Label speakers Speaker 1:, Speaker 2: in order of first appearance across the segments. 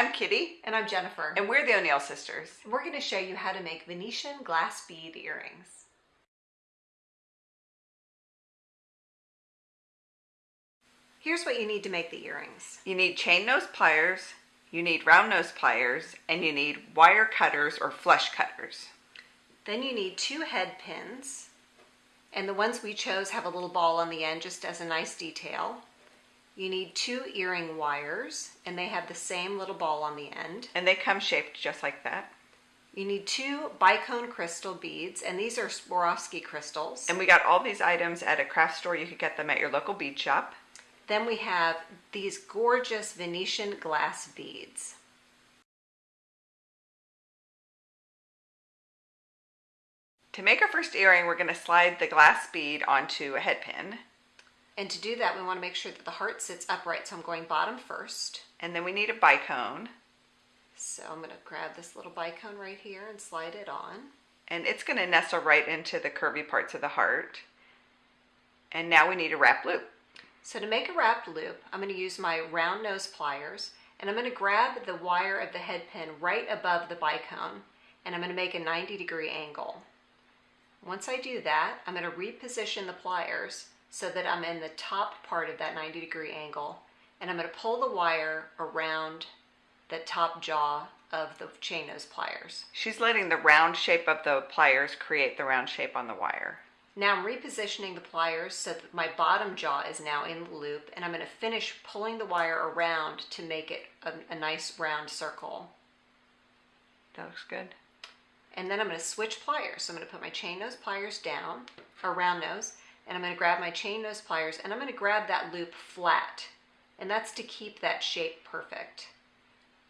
Speaker 1: I'm Kitty.
Speaker 2: And I'm Jennifer.
Speaker 1: And we're the O'Neill sisters.
Speaker 2: And we're going to show you how to make Venetian glass bead earrings. Here's what you need to make the earrings.
Speaker 1: You need chain nose pliers, you need round nose pliers, and you need wire cutters or flush cutters.
Speaker 2: Then you need two head pins. And the ones we chose have a little ball on the end just as a nice detail. You need two earring wires and they have the same little ball on the end.
Speaker 1: And they come shaped just like that.
Speaker 2: You need two bicone crystal beads and these are Swarovski crystals.
Speaker 1: And we got all these items at a craft store. You could get them at your local bead shop.
Speaker 2: Then we have these gorgeous Venetian glass beads.
Speaker 1: To make our first earring, we're going to slide the glass bead onto a head pin.
Speaker 2: And to do that, we want to make sure that the heart sits upright. So I'm going bottom first.
Speaker 1: And then we need a bicone.
Speaker 2: So I'm going to grab this little bicone right here and slide it on.
Speaker 1: And it's going to nestle right into the curvy parts of the heart. And now we need a wrap loop.
Speaker 2: So to make a wrap loop, I'm going to use my round nose pliers and I'm going to grab the wire of the head pin right above the bicone and I'm going to make a 90 degree angle. Once I do that, I'm going to reposition the pliers so that I'm in the top part of that 90 degree angle and I'm going to pull the wire around the top jaw of the chain nose pliers.
Speaker 1: She's letting the round shape of the pliers create the round shape on the wire.
Speaker 2: Now I'm repositioning the pliers so that my bottom jaw is now in the loop and I'm going to finish pulling the wire around to make it a, a nice round circle.
Speaker 1: That looks good.
Speaker 2: And then I'm going to switch pliers. So I'm going to put my chain nose pliers down, or round nose, and I'm going to grab my chain nose pliers and I'm going to grab that loop flat. And that's to keep that shape perfect.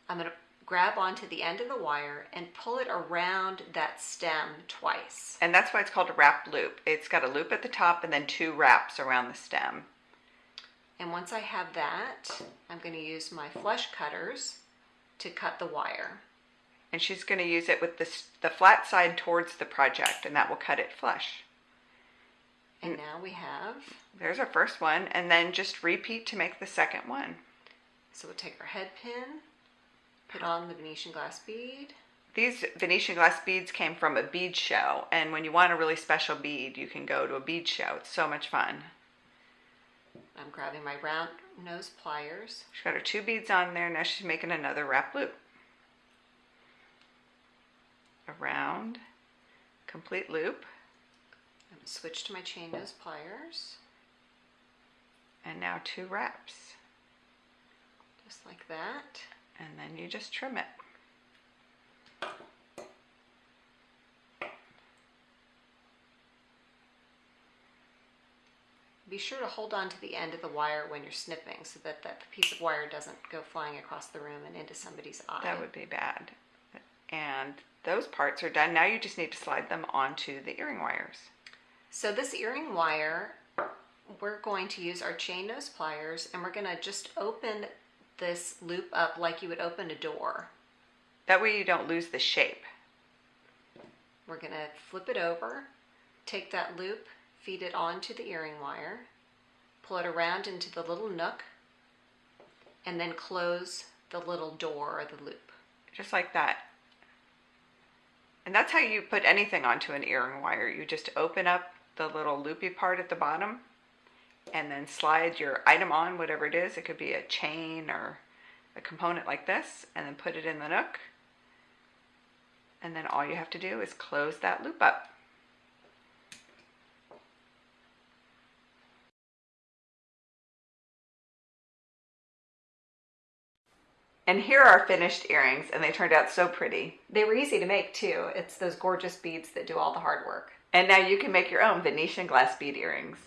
Speaker 2: I'm going to grab onto the end of the wire and pull it around that stem twice.
Speaker 1: And that's why it's called a wrap loop. It's got a loop at the top and then two wraps around the stem.
Speaker 2: And once I have that, I'm going to use my flush cutters to cut the wire.
Speaker 1: And she's going to use it with this, the flat side towards the project and that will cut it flush.
Speaker 2: And now we have...
Speaker 1: There's our first one and then just repeat to make the second one.
Speaker 2: So we'll take our head pin, Put on the Venetian glass bead.
Speaker 1: These Venetian glass beads came from a bead show, and when you want a really special bead, you can go to a bead show. It's so much fun.
Speaker 2: I'm grabbing my round nose pliers.
Speaker 1: She's got her two beads on there. Now she's making another wrap loop. A round, complete loop.
Speaker 2: Switch to my chain nose pliers.
Speaker 1: And now two wraps.
Speaker 2: Just like that
Speaker 1: and then you just trim it.
Speaker 2: Be sure to hold on to the end of the wire when you're snipping so that that piece of wire doesn't go flying across the room and into somebody's eye.
Speaker 1: That would be bad. And those parts are done. Now you just need to slide them onto the earring wires.
Speaker 2: So this earring wire, we're going to use our chain nose pliers and we're going to just open this loop up like you would open a door.
Speaker 1: That way you don't lose the shape.
Speaker 2: We're going to flip it over, take that loop, feed it onto the earring wire, pull it around into the little nook, and then close the little door or the loop.
Speaker 1: Just like that. And that's how you put anything onto an earring wire. You just open up the little loopy part at the bottom and then slide your item on, whatever it is. It could be a chain or a component like this, and then put it in the nook. And then all you have to do is close that loop up. And here are finished earrings, and they turned out so pretty.
Speaker 2: They were easy to make too. It's those gorgeous beads that do all the hard work.
Speaker 1: And now you can make your own Venetian glass bead earrings.